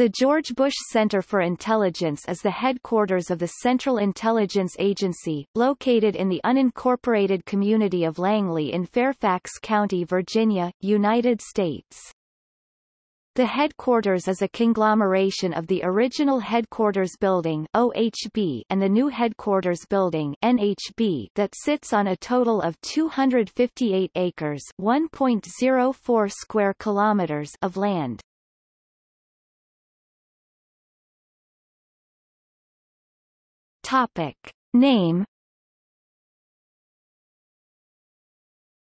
The George Bush Center for Intelligence is the headquarters of the Central Intelligence Agency, located in the unincorporated community of Langley in Fairfax County, Virginia, United States. The headquarters is a conglomeration of the original headquarters building OHB and the new headquarters building NHB that sits on a total of 258 acres 1.04 square kilometers of land. Topic. Name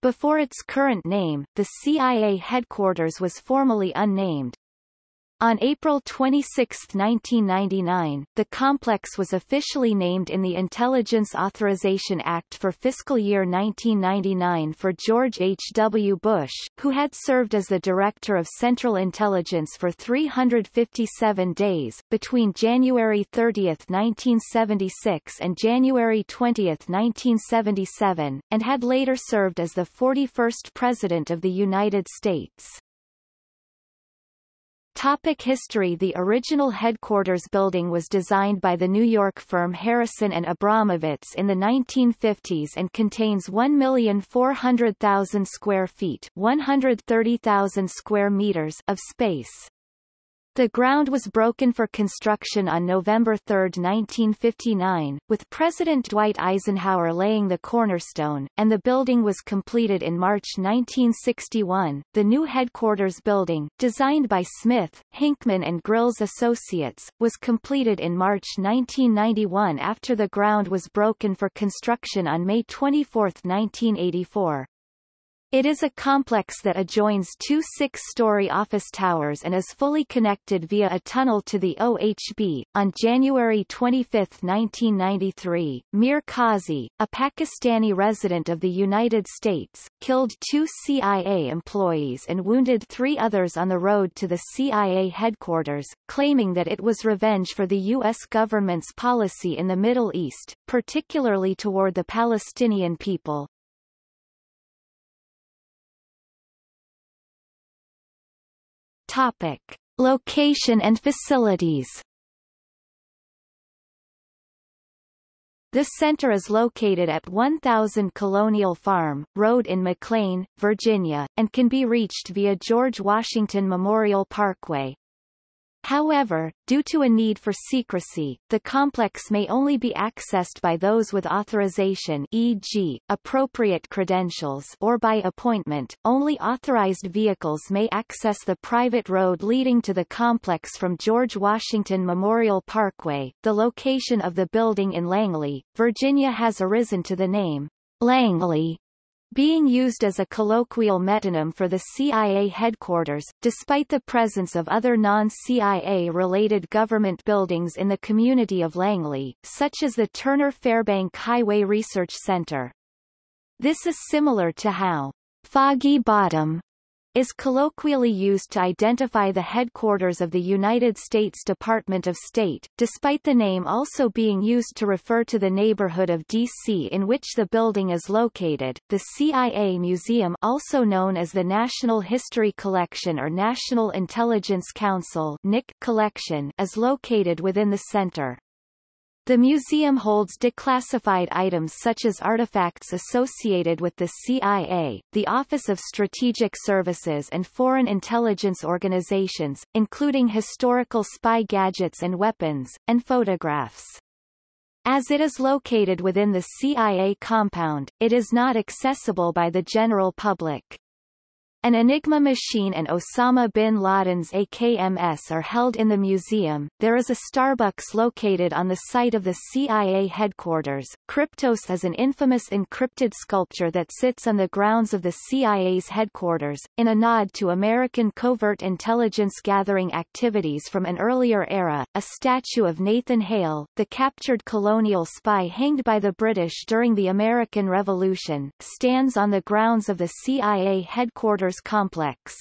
Before its current name, the CIA headquarters was formally unnamed. On April 26, 1999, the complex was officially named in the Intelligence Authorization Act for fiscal year 1999 for George H. W. Bush, who had served as the Director of Central Intelligence for 357 days, between January 30, 1976 and January 20, 1977, and had later served as the 41st President of the United States. Topic history The original headquarters building was designed by the New York firm Harrison and Abramovitz in the 1950s and contains 1,400,000 square feet 130,000 square meters of space. The ground was broken for construction on November 3, 1959, with President Dwight Eisenhower laying the cornerstone, and the building was completed in March 1961. The new headquarters building, designed by Smith, Hinchman and Grylls Associates, was completed in March 1991 after the ground was broken for construction on May 24, 1984. It is a complex that adjoins two six-story office towers and is fully connected via a tunnel to the OHB. On January 25, 1993, Mir Kazi, a Pakistani resident of the United States, killed two CIA employees and wounded three others on the road to the CIA headquarters, claiming that it was revenge for the U.S. government's policy in the Middle East, particularly toward the Palestinian people. Topic. Location and facilities The center is located at 1000 Colonial Farm, Road in McLean, Virginia, and can be reached via George Washington Memorial Parkway. However, due to a need for secrecy, the complex may only be accessed by those with authorization e.g., appropriate credentials or by appointment. Only authorized vehicles may access the private road leading to the complex from George Washington Memorial Parkway. The location of the building in Langley, Virginia has arisen to the name Langley being used as a colloquial metonym for the CIA headquarters, despite the presence of other non-CIA-related government buildings in the community of Langley, such as the Turner Fairbank Highway Research Center. This is similar to how Foggy Bottom is colloquially used to identify the headquarters of the United States Department of State, despite the name also being used to refer to the neighborhood of D.C. in which the building is located. The CIA Museum also known as the National History Collection or National Intelligence Council NIC collection is located within the center. The museum holds declassified items such as artifacts associated with the CIA, the Office of Strategic Services and foreign intelligence organizations, including historical spy gadgets and weapons, and photographs. As it is located within the CIA compound, it is not accessible by the general public. An Enigma machine and Osama bin Laden's AKMS are held in the museum. There is a Starbucks located on the site of the CIA headquarters. Kryptos is an infamous encrypted sculpture that sits on the grounds of the CIA's headquarters, in a nod to American covert intelligence gathering activities from an earlier era. A statue of Nathan Hale, the captured colonial spy hanged by the British during the American Revolution, stands on the grounds of the CIA headquarters complex.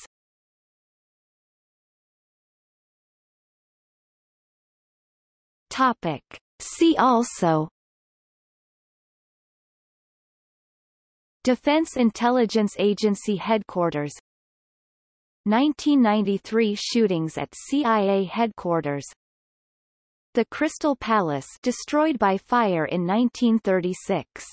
Topic. See also Defense Intelligence Agency Headquarters 1993 shootings at CIA headquarters The Crystal Palace destroyed by fire in 1936